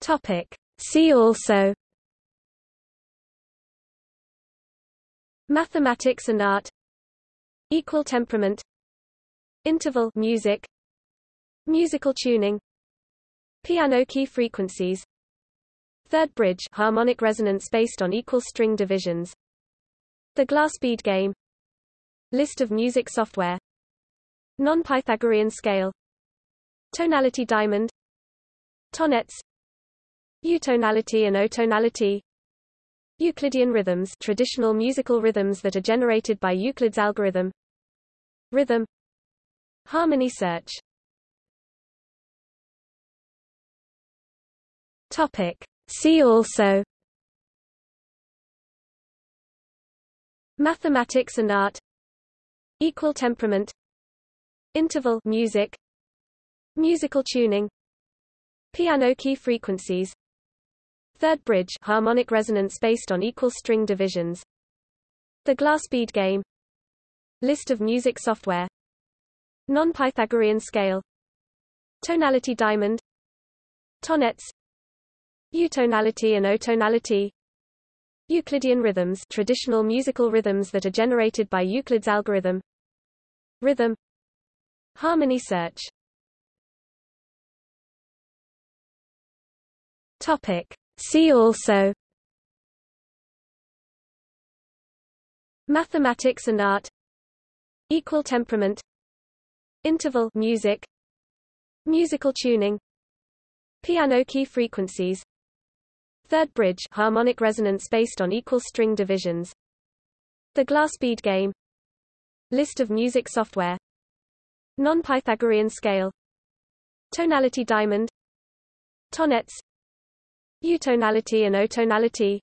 Topic. See also Mathematics and art Equal temperament Interval music Musical tuning Piano key frequencies Third bridge harmonic resonance based on equal string divisions The glass bead game List of music software Non-Pythagorean scale Tonality diamond Tonnetz Utonality and otonality. Euclidean rhythms traditional musical rhythms that are generated by Euclid's algorithm. Rhythm. Harmony search. Topic. See also. Mathematics and art. Equal temperament. Interval music. Musical tuning. Piano key frequencies Third bridge harmonic resonance based on equal string divisions. The glass bead game. List of music software. Non-Pythagorean scale. Tonality diamond. Tonnetz Utonality and otonality. Euclidean rhythms traditional musical rhythms that are generated by Euclid's algorithm. Rhythm. Harmony search. Topic See also Mathematics and art Equal temperament Interval music Musical tuning Piano key frequencies Third bridge harmonic resonance based on equal string divisions The glass bead game List of music software Non-Pythagorean scale Tonality diamond Tonnetz Utonality and otonality.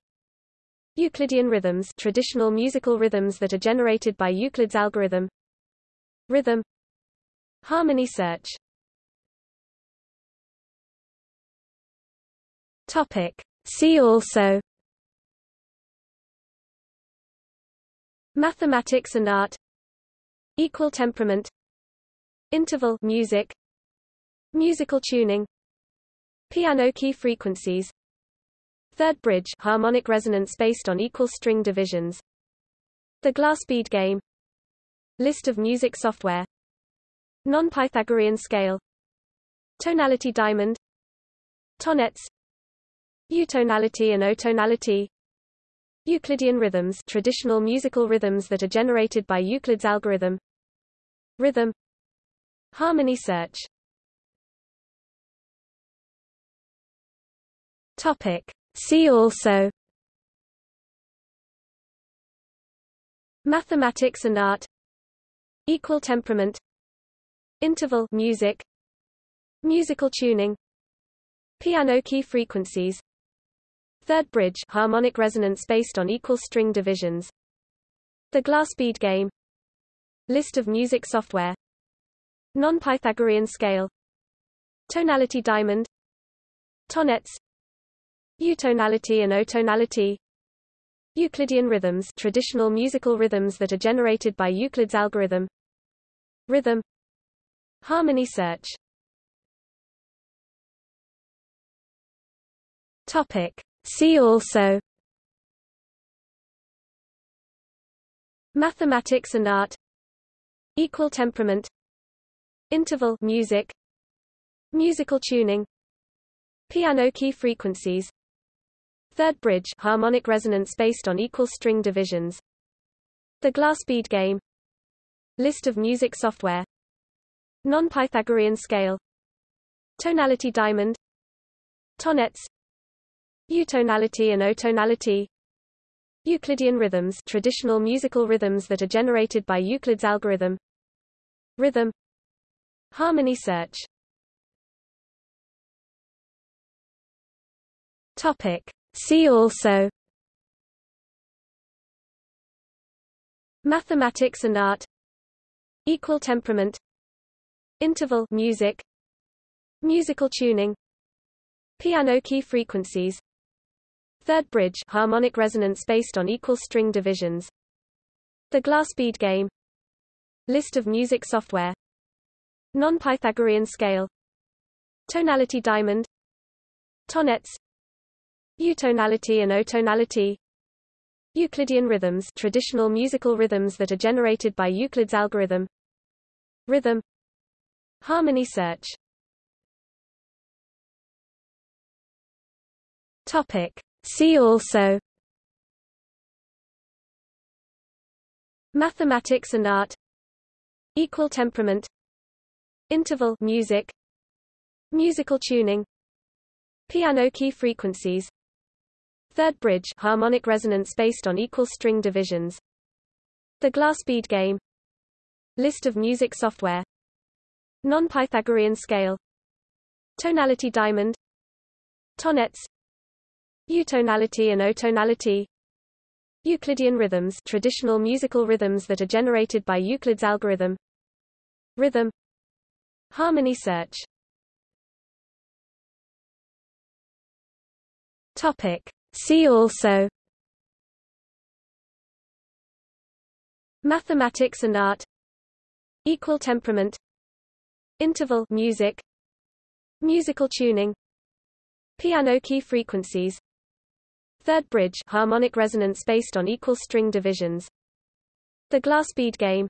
Euclidean rhythms traditional musical rhythms that are generated by Euclid's algorithm. Rhythm. Harmony search. Topic. See also. Mathematics and art. Equal temperament. Interval music. Musical tuning. Piano key frequencies Third bridge harmonic resonance based on equal string divisions. The glass bead game. List of music software. Non-Pythagorean scale. Tonality diamond. Tonnetz Utonality and otonality. Euclidean rhythms traditional musical rhythms that are generated by Euclid's algorithm. Rhythm. Harmony search. Topic See also Mathematics and art Equal temperament Interval music Musical tuning Piano key frequencies Third bridge harmonic resonance based on equal string divisions The glass bead game List of music software Non-Pythagorean scale Tonality diamond Tonnetz Utonality and otonality. Euclidean rhythms traditional musical rhythms that are generated by Euclid's algorithm. Rhythm. Harmony search. Topic. See also. Mathematics and art. Equal temperament. Interval music. Musical tuning. Piano key frequencies Third bridge harmonic resonance based on equal string divisions. The glass bead game. List of music software. Non-Pythagorean scale. Tonality diamond. Tonnetz Utonality and otonality. Euclidean rhythms traditional musical rhythms that are generated by Euclid's algorithm. Rhythm. Harmony search. Topic See also Mathematics and art Equal temperament Interval music Musical tuning Piano key frequencies Third bridge harmonic resonance based on equal string divisions The glass bead game List of music software Non-Pythagorean scale Tonality diamond Tonnetz Utonality and otonality. Euclidean rhythms traditional musical rhythms that are generated by Euclid's algorithm. Rhythm. Harmony search. Topic. See also. Mathematics and art. Equal temperament. Interval music. Musical tuning. Piano key frequencies Third bridge harmonic resonance based on equal string divisions. The glass bead game. List of music software. Non-Pythagorean scale. Tonality diamond. Tonnetz Utonality and otonality. Euclidean rhythms traditional musical rhythms that are generated by Euclid's algorithm. Rhythm. Harmony search. Topic See also Mathematics and art Equal temperament Interval music Musical tuning Piano key frequencies Third bridge harmonic resonance based on equal string divisions The glass bead game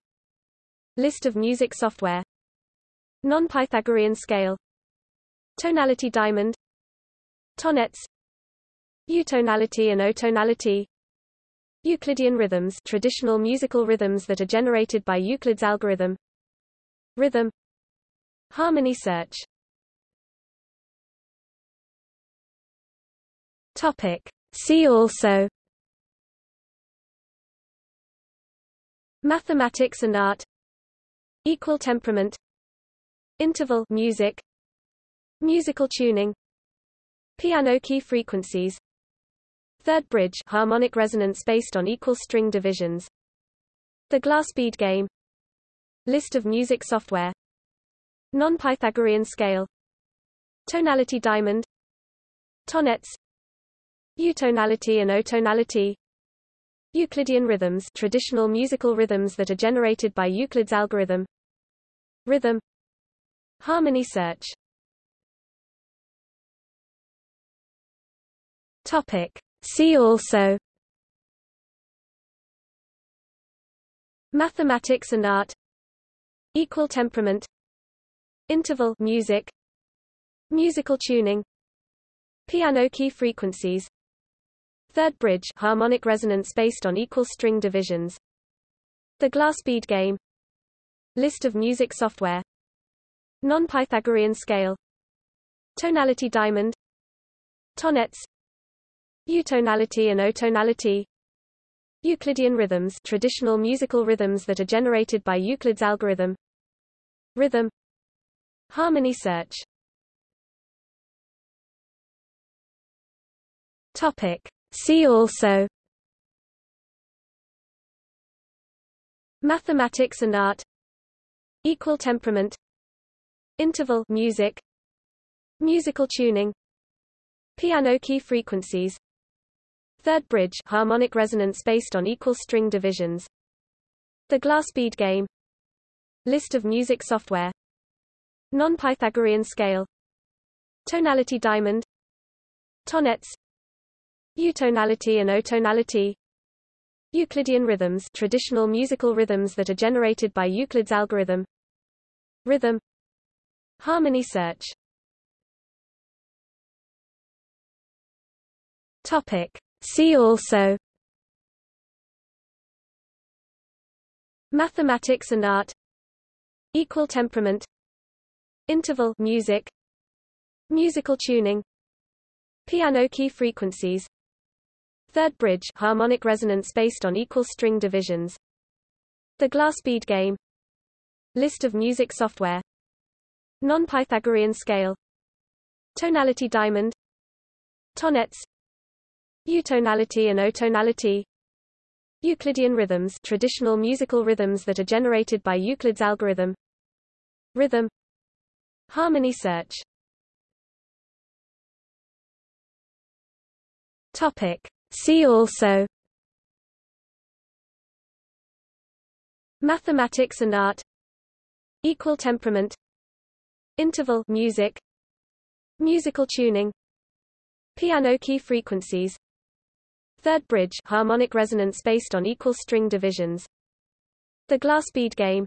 List of music software Non-Pythagorean scale Tonality diamond Tonnetz Utonality and otonality. Euclidean rhythms traditional musical rhythms that are generated by Euclid's algorithm. Rhythm. Harmony search. Topic. See also. Mathematics and art. Equal temperament. Interval music. Musical tuning. Piano key frequencies Third bridge harmonic resonance based on equal string divisions. The glass bead game. List of music software. Non-Pythagorean scale. Tonality diamond. Tonnetz Utonality and otonality. Euclidean rhythms traditional musical rhythms that are generated by Euclid's algorithm. Rhythm. Harmony search. Topic See also Mathematics and art Equal temperament Interval music Musical tuning Piano key frequencies Third bridge harmonic resonance based on equal string divisions The glass bead game List of music software Non-Pythagorean scale Tonality diamond Tonnetz Utonality and otonality. Euclidean rhythms traditional musical rhythms that are generated by Euclid's algorithm. Rhythm. Harmony search. Topic. See also. Mathematics and art. Equal temperament. Interval music. Musical tuning. Piano key frequencies Third bridge harmonic resonance based on equal string divisions. The glass bead game. List of music software. Non-Pythagorean scale. Tonality diamond. Tonnetz Utonality and otonality. Euclidean rhythms traditional musical rhythms that are generated by Euclid's algorithm. Rhythm. Harmony search. Topic See also Mathematics and art Equal temperament Interval music Musical tuning Piano key frequencies Third bridge harmonic resonance based on equal string divisions The glass bead game List of music software Non-Pythagorean scale Tonality diamond Tonnetz Utonality and otonality. Euclidean rhythms traditional musical rhythms that are generated by Euclid's algorithm. Rhythm. Harmony search. Topic. See also. Mathematics and art. Equal temperament. Interval music. Musical tuning. Piano key frequencies Third bridge harmonic resonance based on equal string divisions. The glass bead game.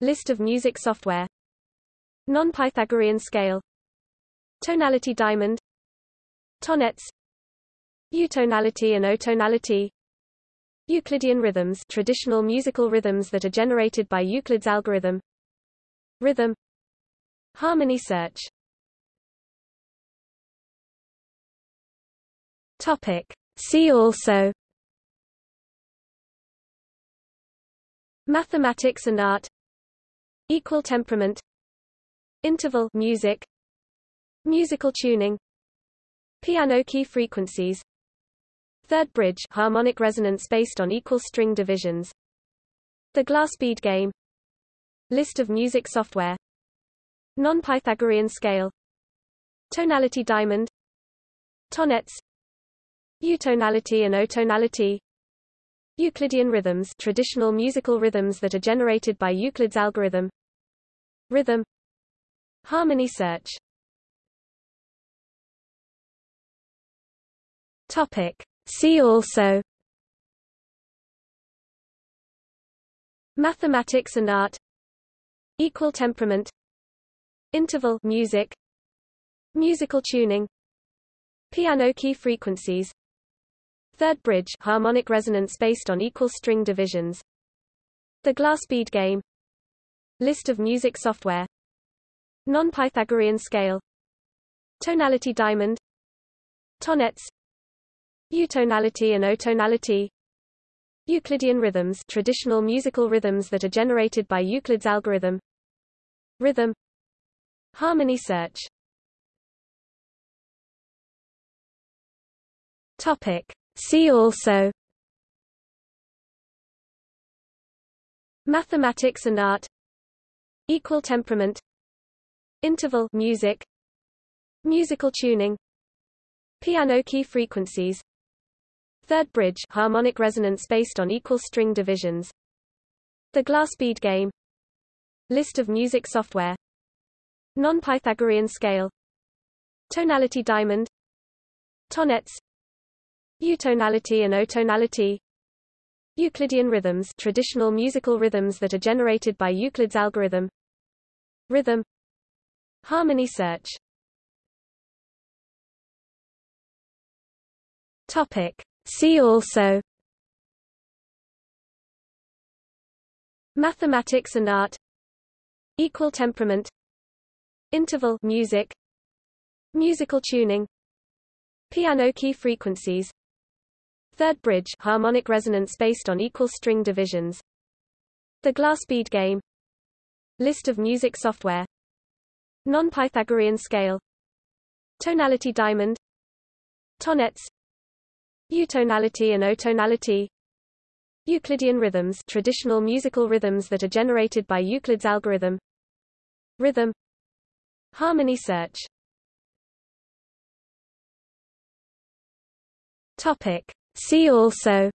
List of music software. Non-Pythagorean scale. Tonality diamond. Tonnetz Utonality and otonality. Euclidean rhythms traditional musical rhythms that are generated by Euclid's algorithm. Rhythm. Harmony search. Topic See also Mathematics and art Equal temperament Interval music Musical tuning Piano key frequencies Third bridge harmonic resonance based on equal string divisions The glass bead game List of music software Non-Pythagorean scale Tonality diamond Tonnetz Utonality and otonality. Euclidean rhythms traditional musical rhythms that are generated by Euclid's algorithm. Rhythm. Harmony search. Topic. See also. Mathematics and art. Equal temperament. Interval music. Musical tuning. Piano key frequencies Third bridge harmonic resonance based on equal string divisions. The glass bead game. List of music software. Non-Pythagorean scale. Tonality diamond. Tonnetz Utonality and otonality. Euclidean rhythms traditional musical rhythms that are generated by Euclid's algorithm. Rhythm. Harmony search. Topic See also Mathematics and art Equal temperament Interval music Musical tuning Piano key frequencies Third bridge harmonic resonance based on equal string divisions The glass bead game List of music software Non-Pythagorean scale Tonality diamond Tonnetz Utonality and otonality. Euclidean rhythms traditional musical rhythms that are generated by Euclid's algorithm. Rhythm. Harmony search. Topic. See also. Mathematics and art. Equal temperament. Interval music. Musical tuning. Piano key frequencies Third bridge harmonic resonance based on equal string divisions. The glass bead game. List of music software. Non-Pythagorean scale. Tonality diamond. Tonnetz Utonality and otonality. Euclidean rhythms traditional musical rhythms that are generated by Euclid's algorithm. Rhythm. Harmony search. Topic See also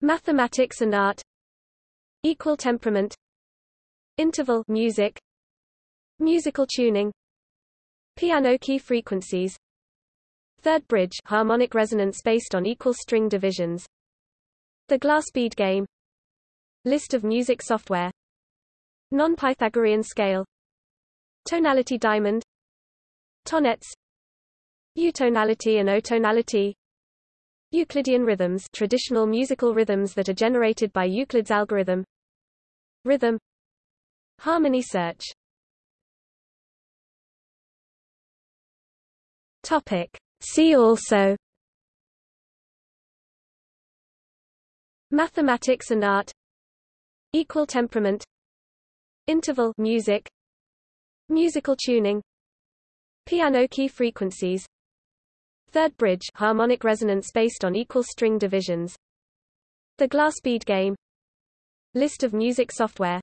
Mathematics and art Equal temperament Interval music Musical tuning Piano key frequencies Third bridge harmonic resonance based on equal string divisions The glass bead game List of music software Non-Pythagorean scale Tonality diamond Tonnetz Utonality and otonality. Euclidean rhythms traditional musical rhythms that are generated by Euclid's algorithm. Rhythm. Harmony search. Topic. See also. Mathematics and art. Equal temperament. Interval music. Musical tuning. Piano key frequencies Third bridge harmonic resonance based on equal string divisions. The glass bead game. List of music software.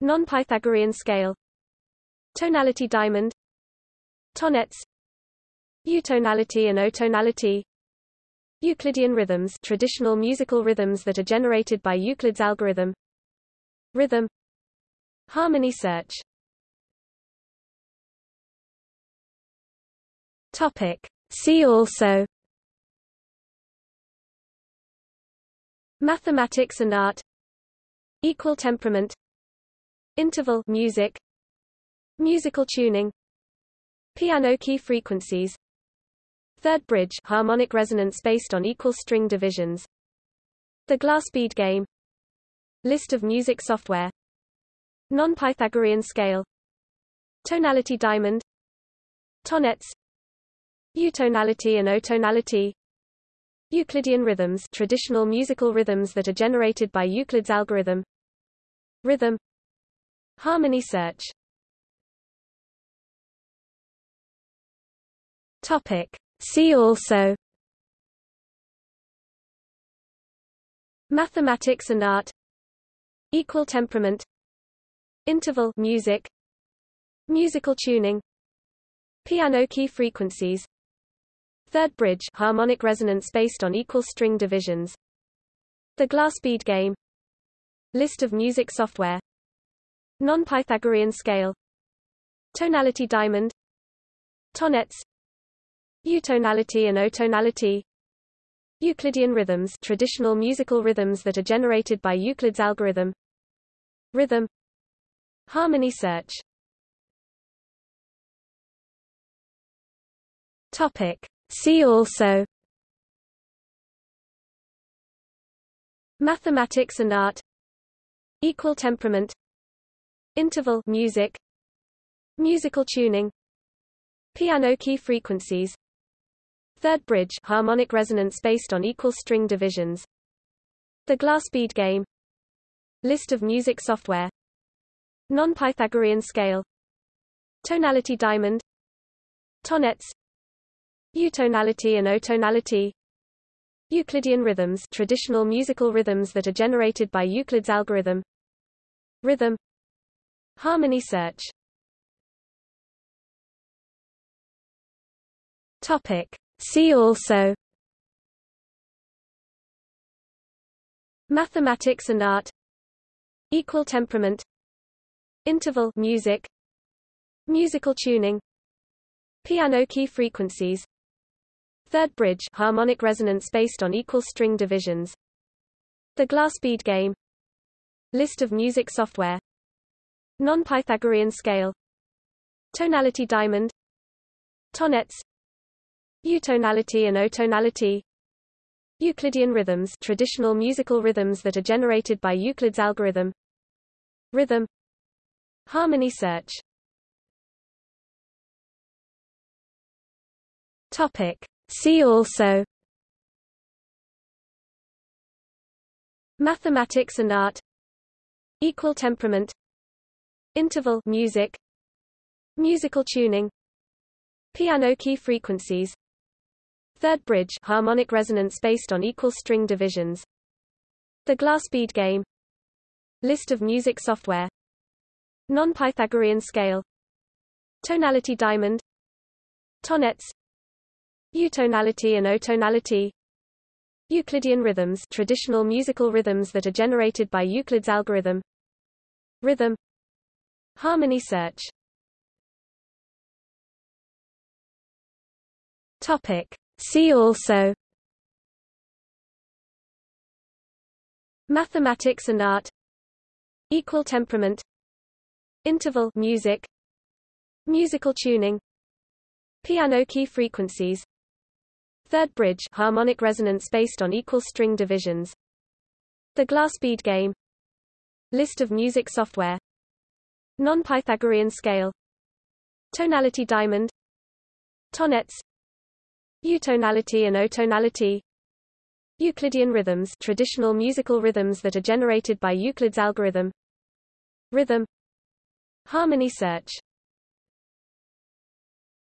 Non-Pythagorean scale. Tonality diamond. Tonnetz Utonality and otonality. Euclidean rhythms traditional musical rhythms that are generated by Euclid's algorithm. Rhythm. Harmony search. Topic. See also Mathematics and art Equal temperament Interval music Musical tuning Piano key frequencies Third bridge harmonic resonance based on equal string divisions The glass bead game List of music software Non-Pythagorean scale Tonality diamond Tonnetz Utonality and otonality. Euclidean rhythms traditional musical rhythms that are generated by Euclid's algorithm. Rhythm. Harmony search. Topic. See also. Mathematics and art. Equal temperament. Interval music. Musical tuning. Piano key frequencies Third bridge harmonic resonance based on equal string divisions. The glass bead game. List of music software. Non-Pythagorean scale. Tonality diamond. Tonnetz Utonality and otonality. Euclidean rhythms traditional musical rhythms that are generated by Euclid's algorithm. Rhythm. Harmony search. Topic See also Mathematics and art Equal temperament Interval music Musical tuning Piano key frequencies Third bridge harmonic resonance based on equal string divisions The glass bead game List of music software Non-Pythagorean scale Tonality diamond Tonnetz Utonality and otonality. Euclidean rhythms traditional musical rhythms that are generated by Euclid's algorithm. Rhythm. Harmony search. Topic. See also. Mathematics and art. Equal temperament. Interval music. Musical tuning. Piano key frequencies Third bridge harmonic resonance based on equal string divisions. The glass bead game. List of music software. Non-Pythagorean scale. Tonality diamond. Tonnetz Utonality and otonality. Euclidean rhythms traditional musical rhythms that are generated by Euclid's algorithm. Rhythm. Harmony search. Topic See also Mathematics and art Equal temperament Interval music Musical tuning Piano key frequencies Third bridge harmonic resonance based on equal string divisions The glass bead game List of music software Non-Pythagorean scale Tonality diamond Tonnetz Utonality and otonality. Euclidean rhythms traditional musical rhythms that are generated by Euclid's algorithm. Rhythm. Harmony search. Topic. See also. Mathematics and art. Equal temperament. Interval music. Musical tuning. Piano key frequencies Third bridge harmonic resonance based on equal string divisions. The glass bead game. List of music software. Non-Pythagorean scale. Tonality diamond. Tonnetz Utonality and otonality. Euclidean rhythms traditional musical rhythms that are generated by Euclid's algorithm. Rhythm. Harmony search